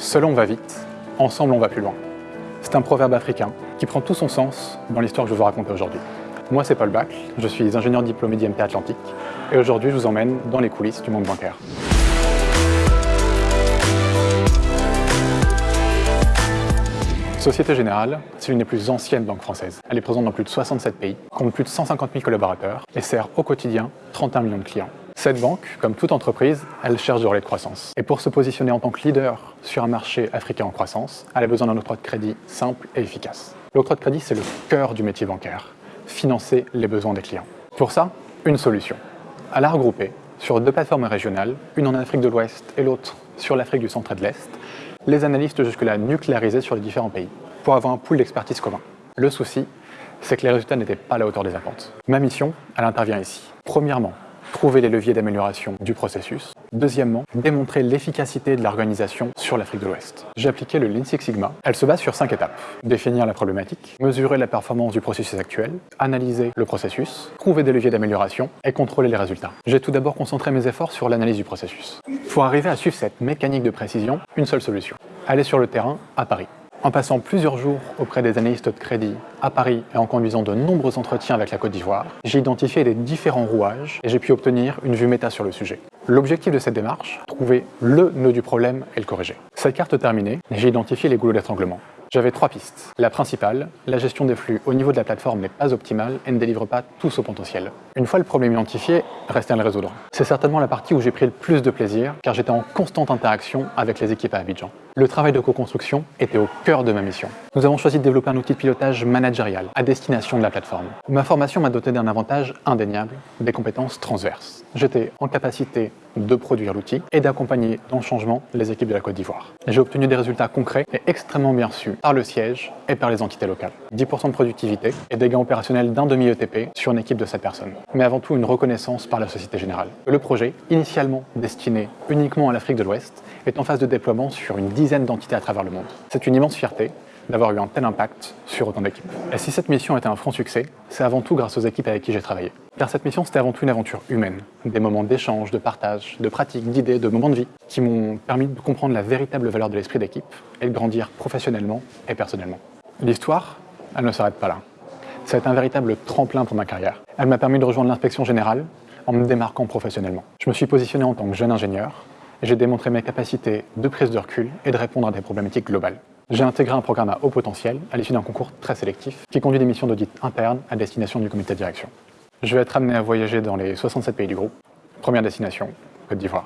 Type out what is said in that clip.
Seul on va vite, ensemble on va plus loin. C'est un proverbe africain qui prend tout son sens dans l'histoire que je vous raconter aujourd'hui. Moi c'est Paul Bacle, je suis ingénieur diplômé d'IMT Atlantique et aujourd'hui je vous emmène dans les coulisses du monde bancaire. Société Générale, c'est l'une des plus anciennes banques françaises. Elle est présente dans plus de 67 pays, compte plus de 150 000 collaborateurs et sert au quotidien 31 millions de clients. Cette banque, comme toute entreprise, elle cherche du relais de croissance. Et pour se positionner en tant que leader sur un marché africain en croissance, elle a besoin d'un octroi de crédit simple et efficace. L'octroi de crédit, c'est le cœur du métier bancaire, financer les besoins des clients. Pour ça, une solution. Elle a regroupé sur deux plateformes régionales, une en Afrique de l'Ouest et l'autre sur l'Afrique du Centre et de l'Est, les analystes jusque-là nucléarisés sur les différents pays, pour avoir un pool d'expertise commun. Le souci, c'est que les résultats n'étaient pas à la hauteur des attentes. Ma mission, elle intervient ici. Premièrement, trouver les leviers d'amélioration du processus. Deuxièmement, démontrer l'efficacité de l'organisation sur l'Afrique de l'Ouest. J'ai appliqué le Lean Six Sigma. Elle se base sur cinq étapes. Définir la problématique, mesurer la performance du processus actuel, analyser le processus, trouver des leviers d'amélioration et contrôler les résultats. J'ai tout d'abord concentré mes efforts sur l'analyse du processus. Pour arriver à suivre cette mécanique de précision, une seule solution. Aller sur le terrain à Paris. En passant plusieurs jours auprès des analystes de crédit à Paris et en conduisant de nombreux entretiens avec la Côte d'Ivoire, j'ai identifié les différents rouages et j'ai pu obtenir une vue méta sur le sujet. L'objectif de cette démarche, le nœud du problème et le corriger. Cette carte terminée, j'ai identifié les goulots d'étranglement. J'avais trois pistes. La principale, la gestion des flux au niveau de la plateforme n'est pas optimale et ne délivre pas tout son potentiel. Une fois le problème identifié, restait à le résoudre. C'est certainement la partie où j'ai pris le plus de plaisir car j'étais en constante interaction avec les équipes à Abidjan. Le travail de co-construction était au cœur de ma mission. Nous avons choisi de développer un outil de pilotage managérial à destination de la plateforme. Ma formation m'a doté d'un avantage indéniable, des compétences transverses. J'étais en capacité de produire l'outil et d'accompagner dans le changement les équipes de la Côte d'Ivoire. J'ai obtenu des résultats concrets et extrêmement bien reçus par le siège et par les entités locales. 10% de productivité et des gains opérationnels d'un demi-ETP sur une équipe de 7 personnes. Mais avant tout une reconnaissance par la Société Générale. Le projet, initialement destiné uniquement à l'Afrique de l'Ouest, est en phase de déploiement sur une dizaine d'entités à travers le monde. C'est une immense fierté d'avoir eu un tel impact sur autant d'équipes. Et si cette mission était un franc succès, c'est avant tout grâce aux équipes avec qui j'ai travaillé. Car cette mission, c'était avant tout une aventure humaine. Des moments d'échange, de partage, de pratique, d'idées, de moments de vie qui m'ont permis de comprendre la véritable valeur de l'esprit d'équipe et de grandir professionnellement et personnellement. L'histoire, elle ne s'arrête pas là. Ça a été un véritable tremplin pour ma carrière. Elle m'a permis de rejoindre l'inspection générale en me démarquant professionnellement. Je me suis positionné en tant que jeune ingénieur et j'ai démontré mes capacités de prise de recul et de répondre à des problématiques globales. J'ai intégré un programme à haut potentiel à l'issue d'un concours très sélectif qui conduit des missions d'audit interne à destination du comité de direction. Je vais être amené à voyager dans les 67 pays du groupe. Première destination, Côte d'Ivoire.